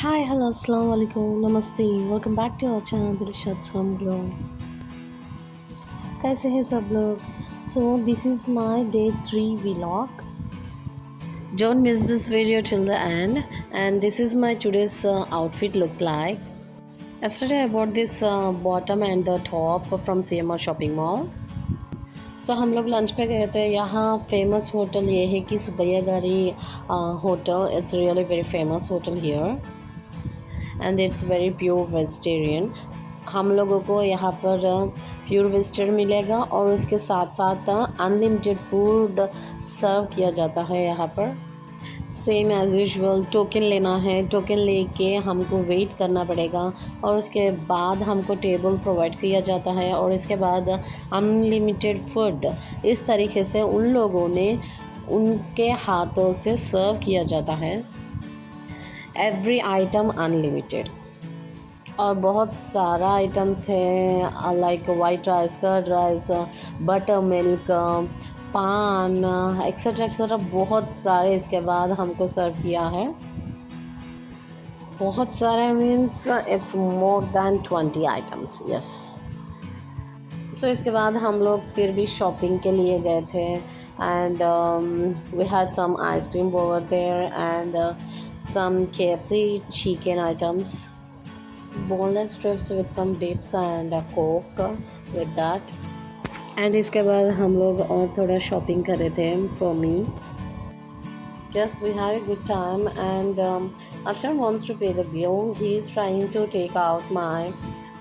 High hello, assalamu नमस्ते welcome back to our channel channel, Shots Home कैसे हैं सब लोग? So this is my day three vlog don't miss this video till the end and this is my today's outfit looks like yesterday I bought this bottom and the top from C M R shopping mall so हम लोग lunch पे गए थे। यहाँ famous hotel ये है कि Subbaiah gari hotel it's really very famous hotel here and it's very pure vegetarian हम लोगों को यहाँ पर प्योर वेजिटेरियन मिलेगा और उसके साथ साथ अनलिमिटेड फ़ूड सर्व किया जाता है यहाँ पर। सेम एज़ यूजल टोकन लेना है। टोकन लेके हमको वेट करना पड़ेगा और उसके बाद हमको टेबल प्रोवाइड किया जाता है और इसके बाद अनलिमिटेड फ़ूड इस तरीके से उन लोगों ने उनके हाथों से सर्व किया जाता है। एवरी आइटम अनलिमिटेड और बहुत सारा आइटम्स है like white rice curd rice butter milk paan etcetera etcetera बहुत सारे इसके बाद हमको सर्व किया है। बहुत सारे means it's more than twenty items yes so इसके बाद हम लोग फिर भी शॉपिंग के लिए गए थे and we had some ice cream over there and some KFC chicken items, boneless strips with some dips and a coke with that. And इसके बाद हम लोग और थोड़ा शॉपिंग कर रहे थे for me Yes, we had a good time, and um, Arshan wants to pay the bill. He's trying to take out my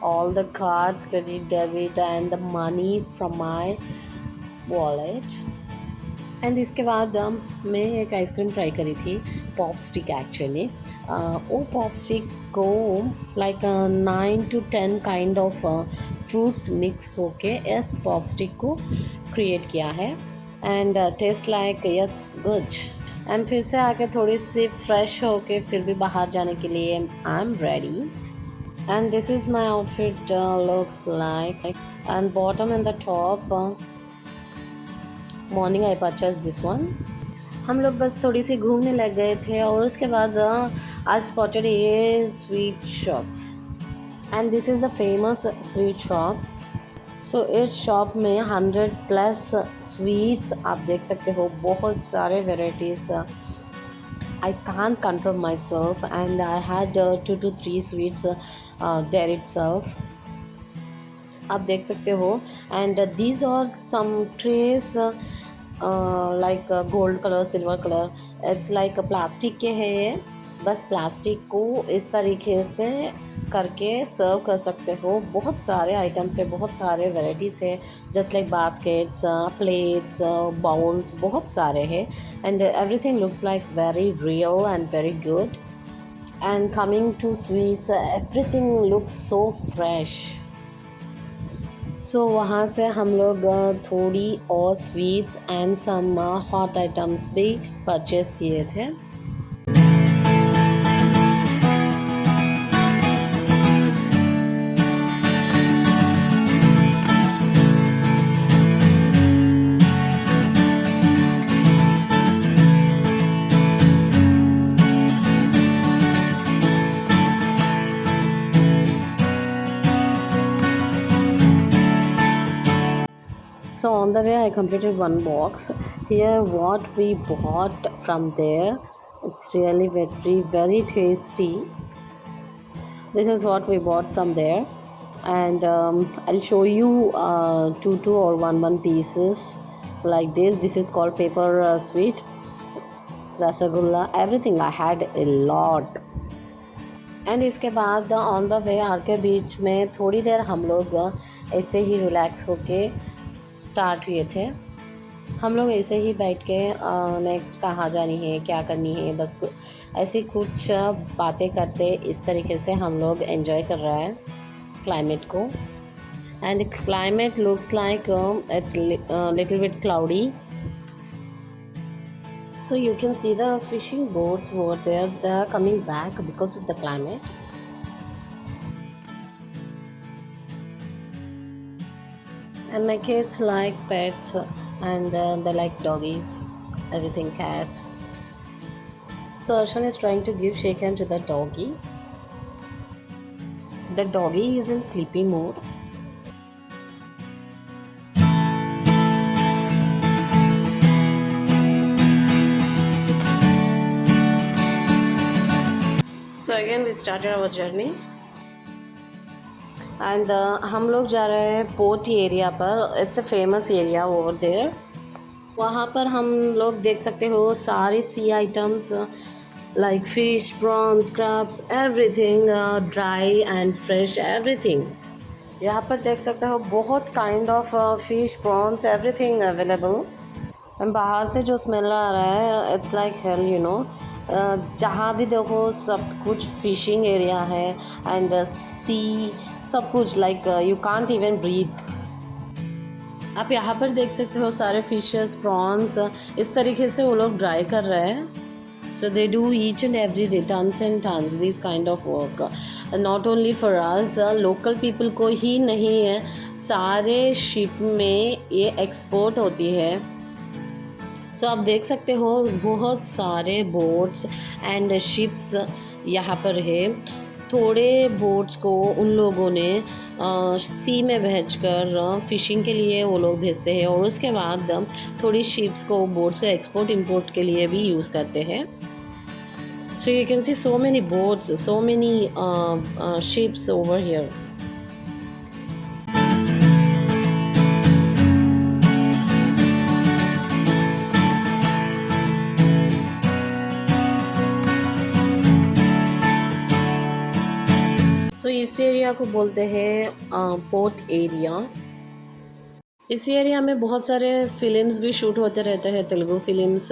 all the cards, credit, debit, and the money from my wallet. And इसके बाद मैं एक ice cream try करी थी pop stick actually वो pop stick को like nine to ten kind of fruits mix होके इस पॉप स्टिक को क्रिएट किया है. And taste like yes good and फिर से आके थोड़ी सी फ्रेश होके फिर भी बाहर जाने के लिए I am ready and this is my outfit looks like and bottom and the top morning I purchase this one हम लोग बस थोड़ी सी घूमने लग गए थे और उसके बाद I spotted a sweet shop and this is the famous sweet shop so इस शॉप में हंड्रेड प्लस स्वीट्स आप देख सकते हो। बहुत सारे varieties I can't control myself and I had to two three sweets there it surf आप देख सकते हो। And these are some trays like gold colour silver colour it's like plastic के हैं ये। बस प्लास्टिक को इस तरीके से करके सर्व कर सकते हो। बहुत सारे आइटम्स है, बहुत सारे वेराइटीज़ है। Just like baskets plates bowls बहुत सारे हैं। And everything looks like very real and very good and coming to sweets everything looks so fresh so so, वहाँ से हम लोग थोड़ी और sweets and some hot items भी परचेज़ किए थे। So on the way i completed one box here what we bought from there it's really very very tasty this is what we bought from there and um, i'll show you uh, two two or one one pieces like this this is called paper uh, sweet rasagulla everything i had a lot and इसके बाद on the way are के बीच में थोड़ी देर हम लोग ऐसे ही relax होके start हुए थे। हम लोग ऐसे ही बैठ के नेक्स्ट कहाँ जानी है, क्या करनी है, बस ऐसी कुछ बातें करते इस तरीके से हम लोग एंजॉय कर रहे हैं क्लाइमेट को। And climate looks like it's little bit cloudy so you can see the fishing boats over there, they are coming back because of the and my kids like pets and uh, they like doggies everything cats So Arshan is trying to give shake hand to the doggy. The doggy is in sleepy mode. So again we started our journey. And uh, हम लोग जा रहे हैं port area पर. It's a famous area over there वहाँ पर हम लोग देख सकते हो सारे sea items like fish prawns crabs everything dry and fresh everything यहाँ पर देख सकते हो बहुत kind of fish prawns everything available बाहर से जो स्मेल आ रहा है it's like hell you know जहाँ भी देखो सब कुछ फिशिंग एरिया है. एंड सी सब कुछ like you can't even breathe आप यहाँ पर देख सकते हो सारे फिशेस प्रॉन्स इस तरीके से वो लोग ड्राई कर रहे हैं। So they do each and every day tons and tons this kind of work not only for us local people को ही नहीं है सारे शिप में ये एक्सपोर्ट होती है। सो so, आप देख सकते हो बहुत सारे बोट्स एंड शिप्स यहाँ पर है। थोड़े बोट्स को उन लोगों ने सी में भेज कर फ़िशिंग के लिए वो लोग भेजते हैं और उसके बाद थोड़ी शिप्स को बोट्स को एक्सपोर्ट इंपोर्ट के लिए भी यूज़ करते हैं। So you can see so many boats so many ships over here तो एरिया को बोलते हैं पोर्ट एरिया इस एरिया में बहुत सारे फिल्म्स भी शूट होते रहते हैं, Telugu films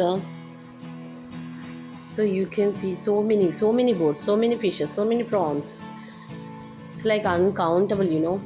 so you can see so many so many boat so many fishes so many prawns it's like uncountable you know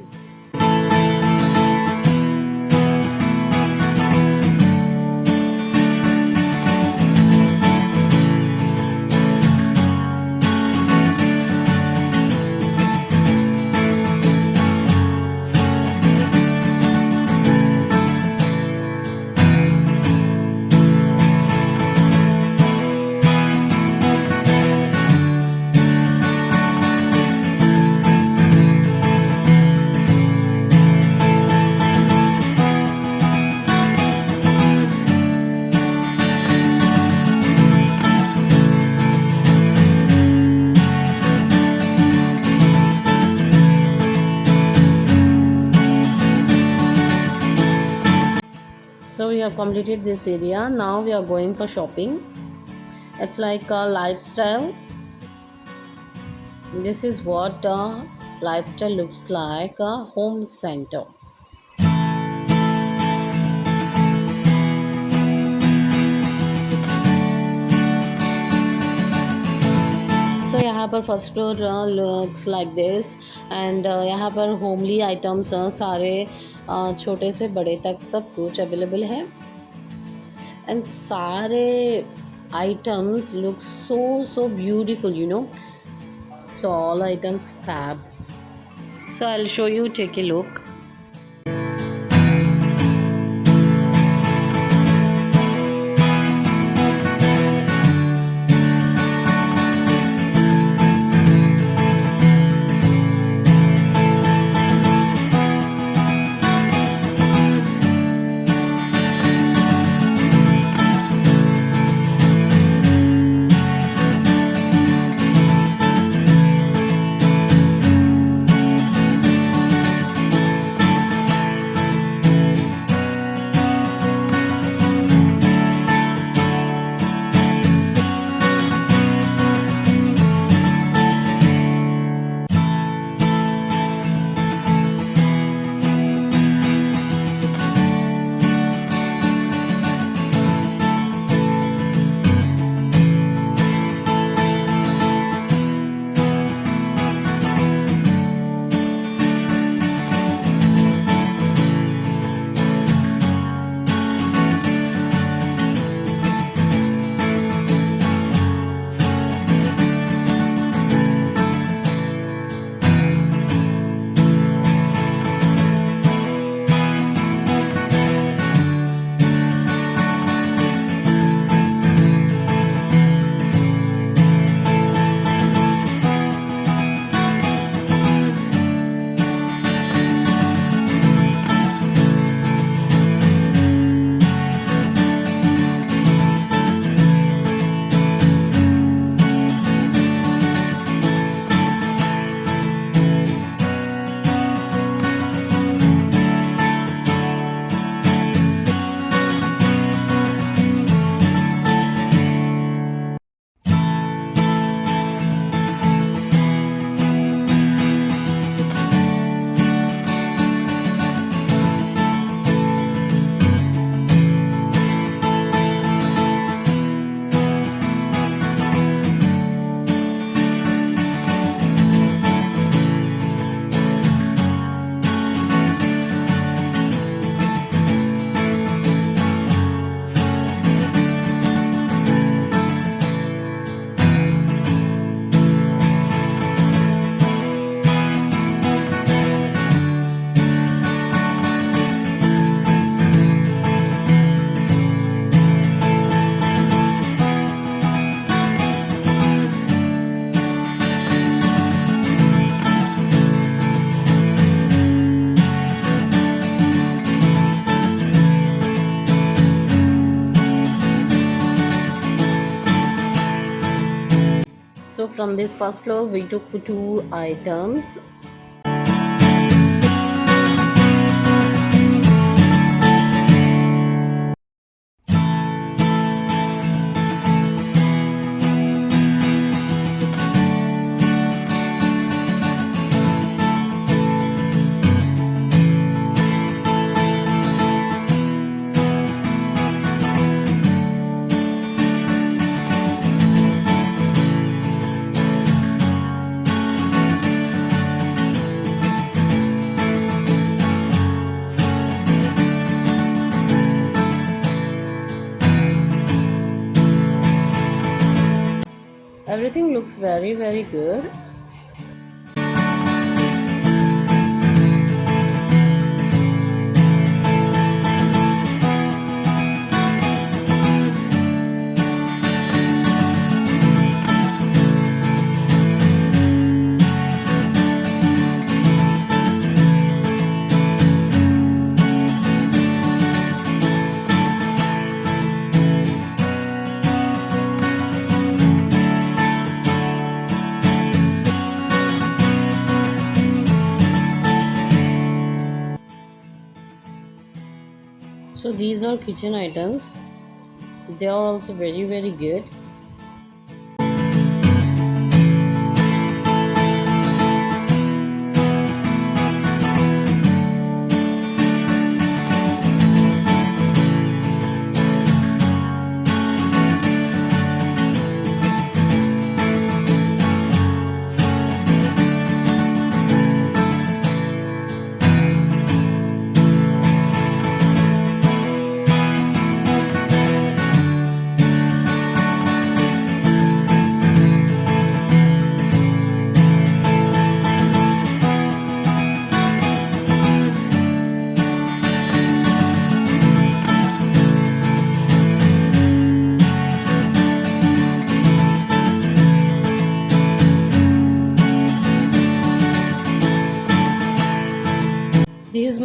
have completed this area now we are going for shopping it's like a lifestyle this is what a lifestyle looks like a home center so so, यहाँ पर first floor looks like this and यहाँ पर homely items uh, सारे छोटे से बड़े तक सब कुछ अवेलेबल है। एंड सारे items look so so beautiful you know so all items fab so I show you take a look from this first floor we took two items looks very very good so these are kitchen items. They are also very very good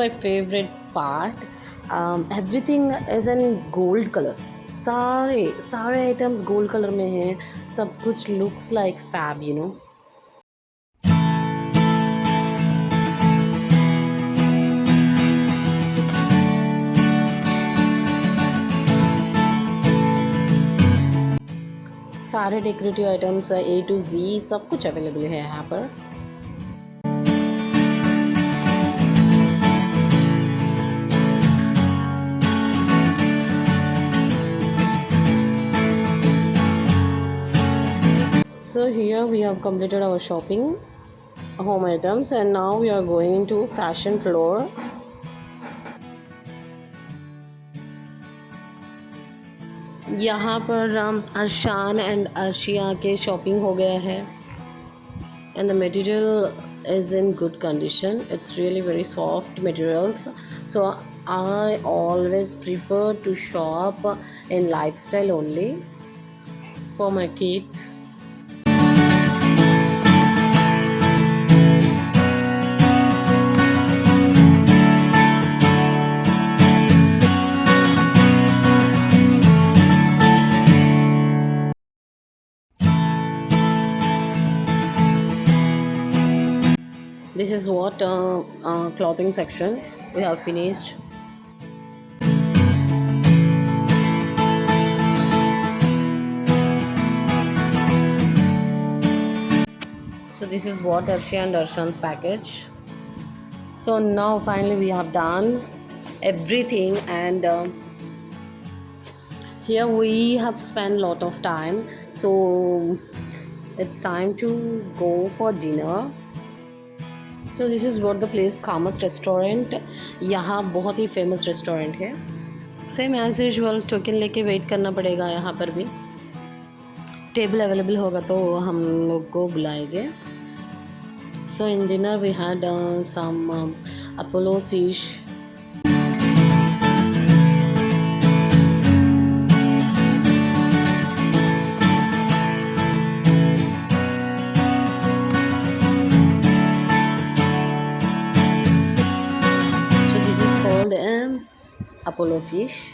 my favorite part. Um, everything is in gold color. सारे सारे items gold colour में हैं। सब कुछ looks like fab you know सारे decorative items A to Z सब कुछ available है यहाँ पर। here we have completed our shopping home items and now we are going to fashion floor यहाँ पर अरशान एंड अर्शिया के शॉपिंग हो गया है and the material is in good condition it's really very soft materials so i always prefer to shop in lifestyle only for my kids Is what uh, uh, clothing section we have finished. So this is what Arshi and Arshan's package. So now finally we have done everything and uh, here we have spent a lot of time. So it's time to go for dinner so this is what the place Kamat restaurant यहाँ बहुत ही famous restaurant है same as usual token लेके wait करना पड़ेगा यहाँ पर भी टेबल अवेलेबल होगा तो हम लोग को बुलाएँगे so in dinner we had some Apollo fish apollo fish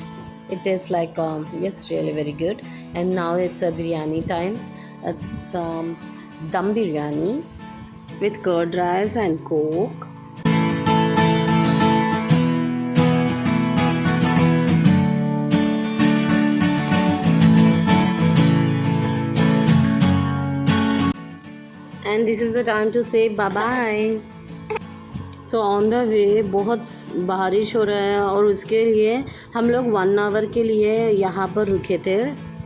it tastes like um, yes really very good and now it's a biryani time it's um, dum biryani with curd rice and coke. And this is the time to say bye bye. So on the way बहुत बारिश हो रहा है और उसके लिए हम लोग वन आवर के लिए यहाँ पर रुके थे।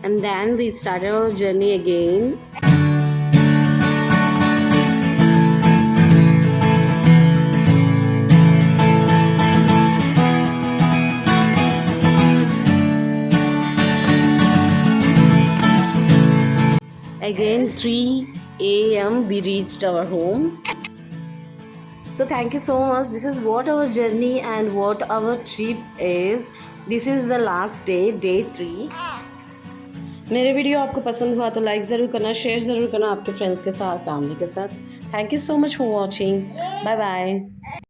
And then we start our journey again again 3 a.m we reached our home. so thank you so much this is what our journey and what our trip is this is the last day day 3 मेरे video आपको पसंद हुआ तो like ज़रूर करना share ज़रूर करना आपके फ्रेंड्स के साथ फैमिली के साथ thank you so much for watching bye bye